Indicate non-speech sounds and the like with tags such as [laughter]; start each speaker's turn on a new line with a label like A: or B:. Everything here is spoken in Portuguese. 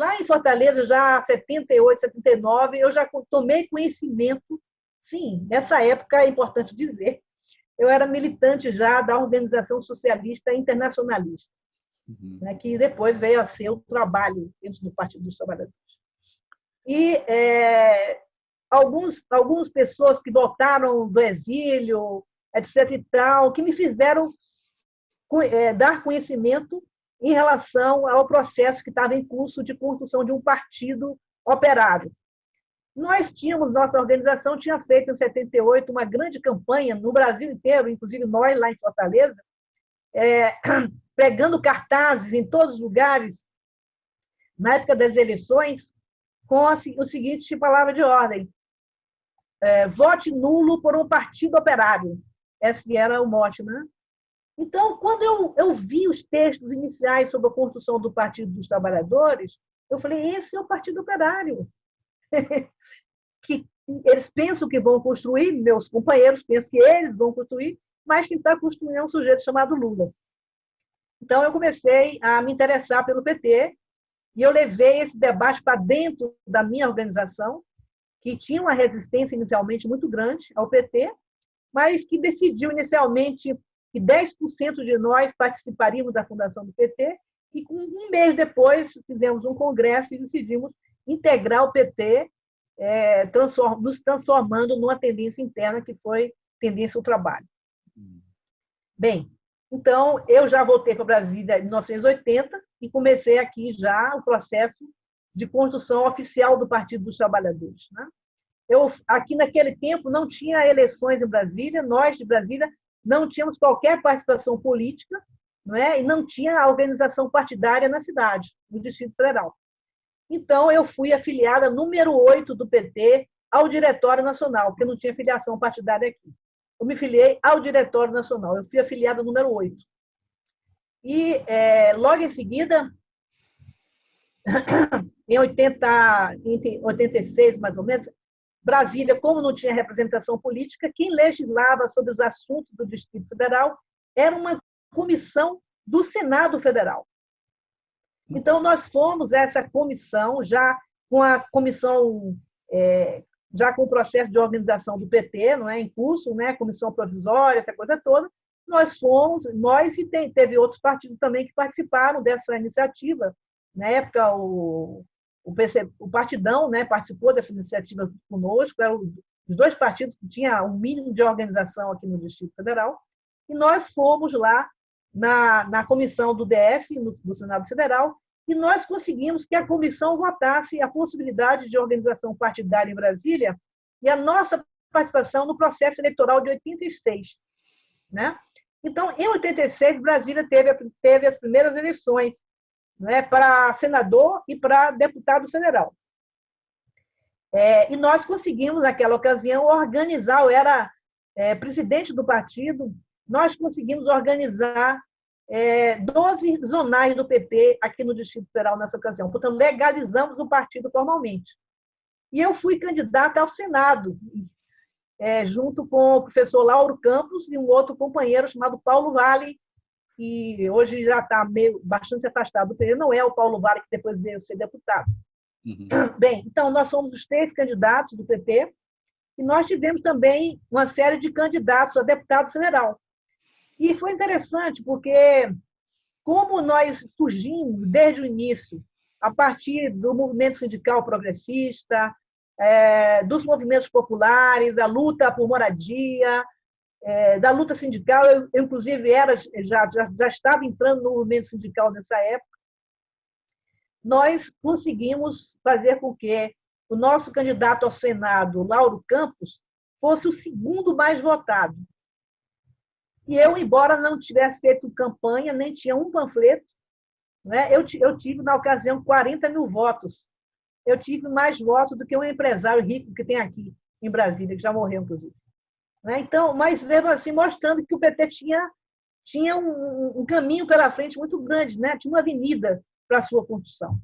A: lá em Fortaleza, já 78, 79, eu já tomei conhecimento, sim, nessa época é importante dizer, eu era militante já da Organização Socialista Internacionalista, uhum. né, que depois veio a ser o trabalho dentro do Partido dos Trabalhadores. E é, alguns, algumas pessoas que voltaram do exílio, etc. e tal, que me fizeram é, dar conhecimento em relação ao processo que estava em curso de construção de um partido operário. Nós tínhamos, nossa organização tinha feito em 78 uma grande campanha no Brasil inteiro, inclusive nós lá em Fortaleza, é, [clears throat] pregando cartazes em todos os lugares, na época das eleições, com o seguinte palavra de ordem: é, vote nulo por um partido operário. Esse era o mote, né? Então, quando eu, eu vi os textos iniciais sobre a construção do Partido dos Trabalhadores, eu falei: esse é o Partido Operário. [laughs] que eles pensam que vão construir, meus companheiros pensam que eles vão construir, mas quem está construindo é um sujeito chamado Lula. Então, eu comecei a me interessar pelo PT e eu levei esse debate para dentro da minha organização, que tinha uma resistência inicialmente muito grande ao PT, mas que decidiu inicialmente que 10% de nós participaríamos da fundação do PT, e um mês depois fizemos um congresso e decidimos integrar o PT, é, transform, nos transformando numa tendência interna que foi tendência ao trabalho. Bem, então eu já voltei para Brasília em 1980 e comecei aqui já o processo de construção oficial do Partido dos Trabalhadores. Né? Eu, aqui naquele tempo não tinha eleições em Brasília, nós de Brasília não tínhamos qualquer participação política não é? e não tinha organização partidária na cidade, no Distrito Federal. Então, eu fui afiliada número 8 do PT ao Diretório Nacional, porque não tinha filiação partidária aqui. Eu me filiei ao Diretório Nacional, eu fui afiliada número 8. E, é, logo em seguida, [coughs] em 80, em 86, mais ou menos, Brasília, como não tinha representação política, quem legislava sobre os assuntos do Distrito Federal era uma comissão do Senado Federal. Então, nós fomos essa comissão, já com a comissão, é, já com o processo de organização do PT, não é, em curso, né, comissão provisória, essa coisa toda, nós fomos, nós e tem, teve outros partidos também que participaram dessa iniciativa. Na época, o, o, PC, o Partidão né, participou dessa iniciativa conosco, eram os dois partidos que tinham um mínimo de organização aqui no Distrito Federal, e nós fomos lá na, na comissão do DF, no, do Senado Federal, e nós conseguimos que a comissão votasse a possibilidade de organização partidária em Brasília e a nossa participação no processo eleitoral de 86. Né? Então, em 86, Brasília teve, teve as primeiras eleições né, para senador e para deputado federal. É, e nós conseguimos, naquela ocasião, organizar, eu era é, presidente do partido, nós conseguimos organizar é, 12 zonais do PT aqui no Distrito Federal nessa ocasião. Portanto, legalizamos o partido formalmente. E eu fui candidata ao Senado, é, junto com o professor Lauro Campos e um outro companheiro chamado Paulo Vale, que hoje já está meio bastante afastado do PT, não é o Paulo Vale que depois veio ser deputado. Uhum. [clears throat] Bem, então nós somos os três candidatos do PT e nós tivemos também uma série de candidatos a deputado federal. E foi interessante, porque como nós surgimos desde o início, a partir do movimento sindical progressista, é, dos movimentos populares, da luta por moradia, é, da luta sindical, eu, eu inclusive era já, já, já estava entrando no movimento sindical nessa época, nós conseguimos fazer com que o nosso candidato ao Senado, Lauro Campos, fosse o segundo mais votado. E eu, embora não tivesse feito campanha, nem tinha um panfleto, né, eu, eu tive, na ocasião, 40 mil votos. Eu tive mais votos do que um empresário rico que tem aqui em Brasília, que já morreu, inclusive. Né? Então, mas mesmo assim, mostrando que o PT tinha, tinha um, um caminho pela frente muito grande, né? tinha uma avenida para a sua construção.